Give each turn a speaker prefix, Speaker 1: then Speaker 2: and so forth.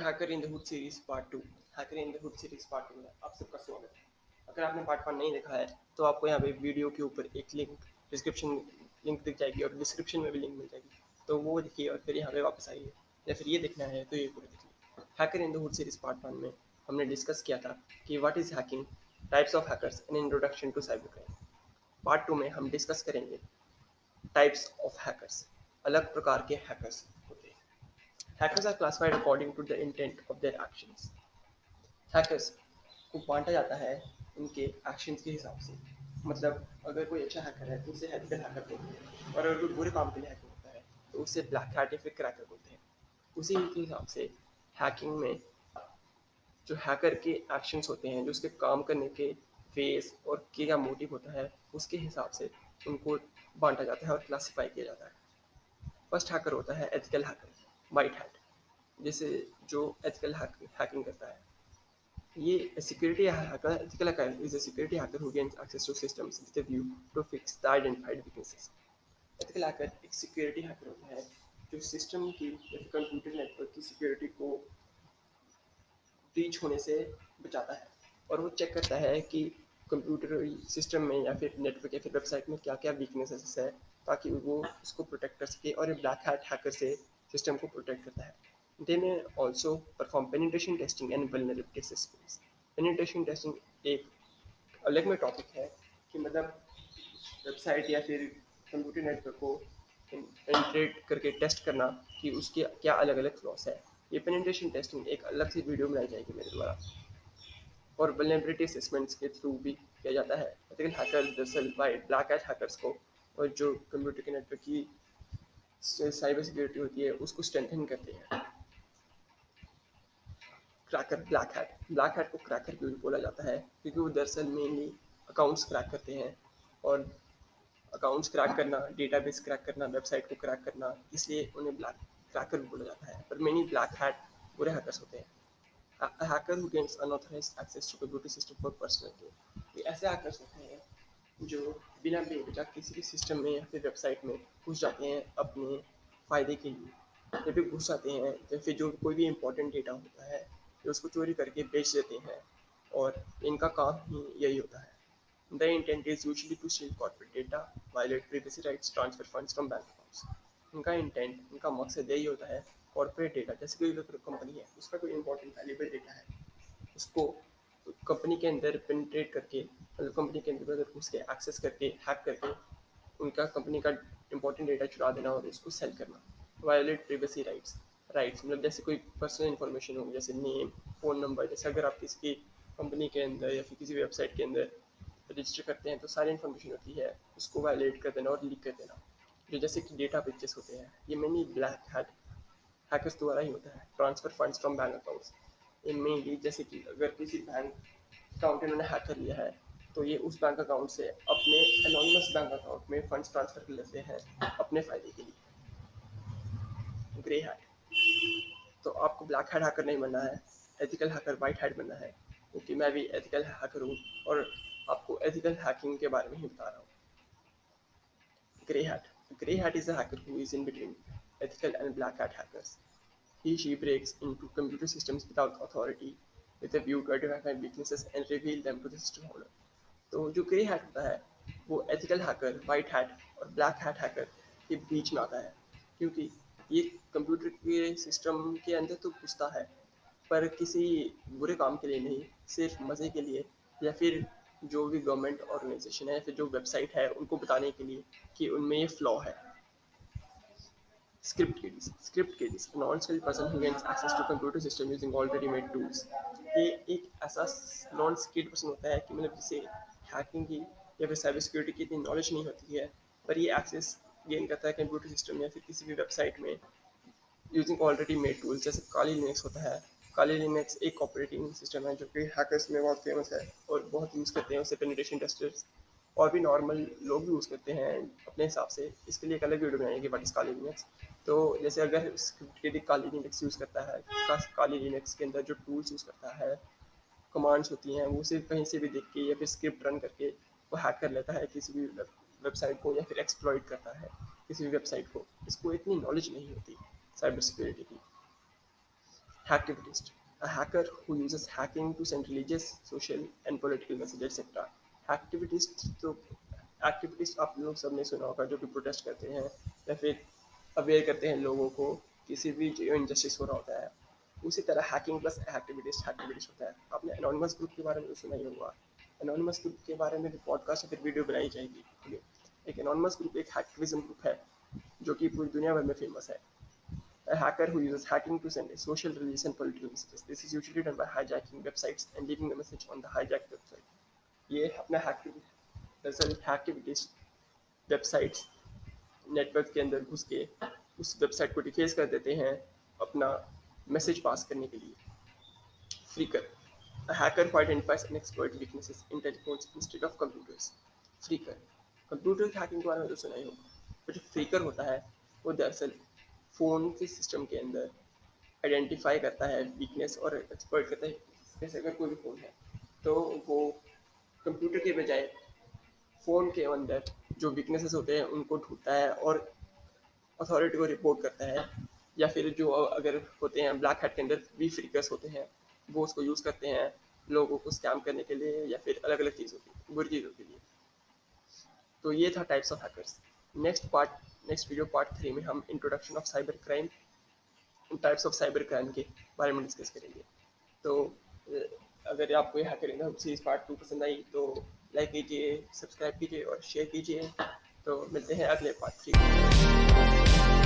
Speaker 1: Hacker in the hood series part two hacker in the hood series part two में आप सबका स्वागत है। अगर आपने पार्ट वन नहीं देखा है तो आपको यहाँ पे वीडियो के ऊपर एक लिंक डिस्क्रिप्शन लिंक दिख जाएगी और डिस्क्रिप्शन में भी लिंक मिल जाएगी। तो वो देखिए और फिर यहाँ पे वापस आइए। या फिर ये देखना है तो ये पूरा देखिए hacker in the hood series part one में हमने डिस्कस किया था कि what is hacking types of hackers introduction to cyber crime part two में हम डिस्कस करेंगे टाइप्स ऑफ़ हैकर्स अलग प्रकार के hackers Hackers are classified according to the intent of their actions. Hackers को बांटा जाता है उनके एक्शंस के हिसाब से। मतलब अगर कोई अच्छा हैकर है तो उसे एथिकल हैकर बोलते हैं। और अगर कोई बुरे काम के लिए हैकर होता है तो उसे ब्लैक हैट या फिर क्रैकर बोलते हैं। उसी के हिसाब से हैकिंग में जो हैकर के एक्शंस होते हैं, जो उसके काम करने के फेस और क्या मोटिव होता है, उसके हिसाब से उनको बांटा जाता है और क्लासीफाई किया जाता है। फ़र्स्ट हैकर होता है एथिकल हैकर वाइट हैट जैसे जो एथिकल हैकिंग करता है। ये security hacker ethical is a security hacker who access to systems with a view to fix the identified weaknesses ethical hacker एक सिक्योरिटी हैकर होता है, जो सिस्टम की या कंप्यूटर नेटवर्क की सिक्योरिटी को ब्रीच होने से बचाता है। और वो चेक करता है कि कंप्यूटर सिस्टम में या फिर नेटवर्क या फिर वेबसाइट में क्या क्या वीकनेसेस है, ताकि वो उसको प्रोटेक्ट कर सके और ये ब्लैक हैट हैकर से सिस्टम को प्रोटेक्ट करता है। They may also perform penetration testing and vulnerability assessments penetration testing एक अलग में टॉपिक है कि मतलब वेबसाइट या फिर कंप्यूटर नेटवर्क को पेनिट्रेट करके टेस्ट करना कि उसके क्या अलग अलग फ्लॉस है। ये पेनिट्रेशन टेस्टिंग एक अलग से वीडियो बनाई जाएगी मेरे द्वारा। और वल्नरेबिलिटी असेसमेंट्स के थ्रू भी किया जाता है। एथिकल हैकर दरअसल बाय ब्लैक एट हैकर्स को और जो कंप्यूटर के नेटवर्क की साइबर सिक्योरिटी होती है, उसको स्ट्रेंथन करते हैं। Cracker black hat black hat को क्रैकर क्यों बोला जाता है, क्योंकि वो दरअसल मेनली अकाउंट्स क्रैक करते हैं और अकाउंट्स क्रैक करना डेटाबेस क्रैक करना वेबसाइट को क्रैक करना, इसलिए उन्हें ब्लैक क्रैकर बोला जाता है। पर मेनी ब्लैक हैट बुरे हैकर्स होते हैं। Hacker who unauthorized access to computer system for personal game ये ऐसे हैकर्स होते हैं जो बिना बेवजह किसी भी सिस्टम में या फिर वेबसाइट में घुस जाते हैं अपने फ़ायदे के लिए। या फिर घुस जाते हैं, या फिर जो कोई भी इंपॉर्टेंट डेटा होता है तो उसको चोरी करके बेच देते हैं और इनका काम ही यही होता है। The intent is usually to steal corporate data violate privacy rights transfer funds from bank accounts इनका इंटेंट इनका मकसद यही होता है कॉर्पोरेट डेटा जैसे कोई कंपनी है, उसका कोई इंपॉर्टेंट वैल्यूबल डेटा है, उसको कंपनी के अंदर पेनिट्रेट करके मतलब कंपनी के अंदर घुस के एक्सेस करके हैक करके, उनका कंपनी का इंपॉर्टेंट डेटा चुरा देना और उसको सेल करना। वायोलेट प्रिवेसी राइट्स राइट्स मतलब जैसे कोई पर्सनल इन्फॉर्मेशन हो, जैसे नेम फ़ोन नंबर जैसे अगर आप किसी की कंपनी के अंदर या फिर किसी वेबसाइट के अंदर रजिस्टर करते हैं तो सारी इन्फॉर्मेशन होती है, उसको वायलेट कर देना और लीक कर देना। जो जैसे कि डेटा पिक्चर्स होते हैं, ये मैनी ब्लैक हैट हैकर्स द्वारा ही होता है। Transfer funds from bank accounts in mainly जैसे कि अगर किसी बैंक अकाउंट इन्होंने हैक कर लिया है तो ये उस बैंक अकाउंट से अपने एनोनिमस बैंक अकाउंट में फंड्स ट्रांसफ़र कर लेते हैं अपने फ़ायदे के लिए। ग्रे हैट तो आपको ब्लैक हैट हैकर नहीं बनना है एथिकल हैकर वाइट हैट बनना है, क्योंकि मैं भी एथिकल हैकर हूँ और आपको एथिकल हैकिंग के बारे में ही बता रहा हूँ। Grey hat grey hat is a hacker who is in between ethical and black hat hackers. He, she breaks into computer systems without authority with a view to identify weaknesses and reveal them to the system owner. तो जो grey hat होता है, वो ethical hacker white hat और black hat hacker के बीच में आता है क्योंकि ये कंप्यूटर के सिस्टम के अंदर तो घुसता है, पर किसी बुरे काम के लिए नहीं, सिर्फ़ मज़े के लिए या फिर जो भी गवर्नमेंट ऑर्गेनाइजेशन है या फिर जो वेबसाइट है, उनको बताने के लिए कि उनमें ये फ्लॉ है script kiddies script kiddies a non-skilled person who gains access to computer system using already made tools. ये एक ऐसा नॉन स्किल्ड पर्सन होता है कि मतलब जिसे हैकिंग की या फिर साइबर सिक्योरिटी की इतनी नॉलेज नहीं होती है, पर ये एक्सेस गेन करता है कंप्यूटर सिस्टम या फिर किसी भी वेबसाइट में यूजिंग ऑलरेडी मेड टूल्स जैसे काली लिनक्स होता है। काली लिनक्स एक ऑपरेटिंग सिस्टम है जो कि हैकर्स में बहुत फ़ेमस है और बहुत यूज़ करते हैं, उसे पेनिटेशन टेस्टर्स और भी नॉर्मल लोग यूज़ करते हैं अपने हिसाब से। इसके लिए एक अलग वीडियो बनाएँगे बट इस काली लिनक्स तो जैसे अगर स्क्रिप्ट के लिए काली लिनक्स यूज़ करता है काली लिनक्स के अंदर जो टूल्स यूज़ करता है कमांड्स होती हैं, वो सिर्फ़ कहीं से भी देख के या फिर स्क्रिप्ट रन करके वो हैक कर लेता है किसी भी वेबसाइट को या फिर एक्सप्लॉइट करता है किसी भी वेबसाइट को। इसको इतनी नॉलेज नहीं होती साइबर सिक्योरिटी की। Hacktivist a hacker who uses hacking to send religious, social and political messages hacktivist तो एक्टिविटीज़ आप लोग सबने सुना होगा जो कि प्रोटेस्ट करते हैं या फिर अवेयर करते हैं लोगों को किसी भी जो इनजस्टिस हो रहा होता है उसी तरह हैकिंग प्लस एक्टिविटीज़ एक्टिविटीज़ होता है आपने एनोनिमस ग्रुप के बारे में सुना ही होगा एनोनिमस ग्रुप के बारे में भी पॉडकास्ट या फिर वीडियो बनाई जाएगी एक एनोनिमस ग्रुप एक हैक्टिविज्म ग्रुप है जो कि पूरी दुनिया भर में फ़ेमस है A hacker who uses hacking to send a social, religious, and political messages. This is usually done by hijacking websites and leaving a message on the hijacked website. ये अपना दरअसल हैक्टिविटीज वेबसाइट्स नेटवर्क के अंदर घुस के उस website को deface कर देते हैं अपना मैसेज पास करने के लिए। Phreaker A hacker who identifies and exploits computer hacking के बारे में तो सुना ही होगा। पर जो फ्रीकर होता है, वो दरअसल फ़ोन के सिस्टम के अंदर आइडेंटिफाई करता है वीकनेस और एक्सपर्ट करता है। जैसे अगर कोई भी फ़ोन है तो वो कंप्यूटर के बजाय फ़ोन के अंदर जो वीकनेसेस होते हैं, उनको ढूंढता है और अथॉरिटी को रिपोर्ट करता है। या फिर जो अगर होते हैं ब्लैक हैट के अंदर भी फ्रीकर्स होते हैं, वो उसको यूज़ करते हैं लोगों को स्कैम करने के लिए या फिर अलग अलग चीज़ों की बुरी चीज़ों के लिए। तो ये था types of hackers next part next video part three में हम introduction of cyber crime types of cyber crime के बारे में डिस्कस करेंगे। तो अगर आपको यह हैकर सीरीज़ पार्ट टू पसंद आई तो लाइक कीजिए सब्सक्राइब कीजिए और शेयर कीजिए। तो मिलते हैं अगले पार्ट थ्री